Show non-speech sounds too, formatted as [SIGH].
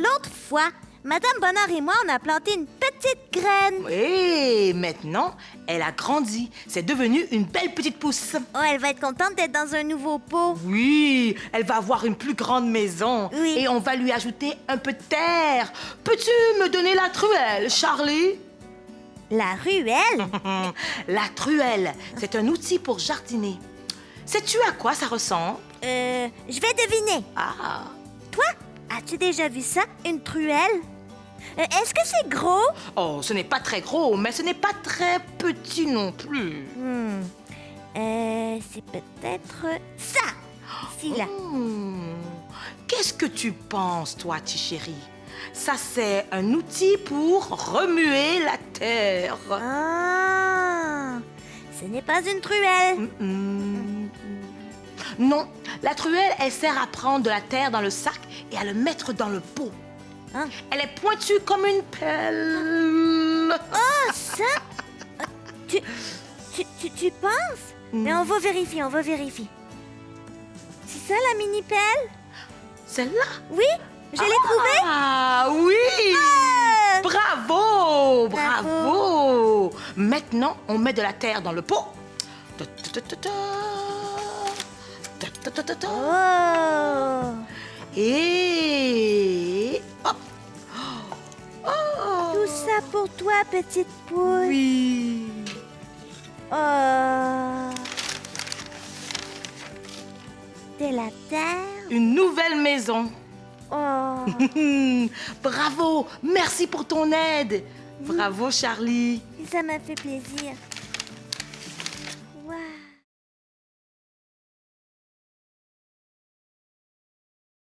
L'autre fois, Madame Bonnard et moi, on a planté une petite graine. Et maintenant, elle a grandi. C'est devenu une belle petite pousse. Oh, elle va être contente d'être dans un nouveau pot. Oui, elle va avoir une plus grande maison. Oui. Et on va lui ajouter un peu de terre. Peux-tu me donner la truelle, Charlie? La ruelle? [LAUGHS] la truelle, c'est un outil pour jardiner. Sais-tu à quoi ça ressemble? Euh, je vais deviner. Ah, as-tu déjà vu ça, une truelle? Euh, Est-ce que c'est gros? oh, ce n'est pas très gros, mais ce n'est pas très petit non plus. Hmm. Euh, c'est peut-être ça. Ici, là. Hmm. Qu'est-ce que tu penses, toi, Tichéri? Ça, c'est un outil pour remuer la terre. Ah! Ce n'est pas une truelle. Hmm. Non, la truelle, elle sert à prendre de la terre dans le sac et à le mettre dans le pot. Hein? Elle est pointue comme une pelle. Ah, ça? Tu, tu, tu, tu penses? Mais on va vérifier, on va vérifier. C'est ça la mini-pelle? Celle-là? Oui, je l'ai trouvée. Ah oui! Ah! Bravo! Bravo. Bravo! Maintenant, on met de la terre dans le pot. Ta, ta, ta. Oh! Et hop! Oh! Tout ça pour toi, petite poule. Oui! Oh! De la terre. Une nouvelle maison. Oh! [LAUGHS] Bravo! Merci pour ton aide. Bravo, Charlie. Ça m'a fait plaisir.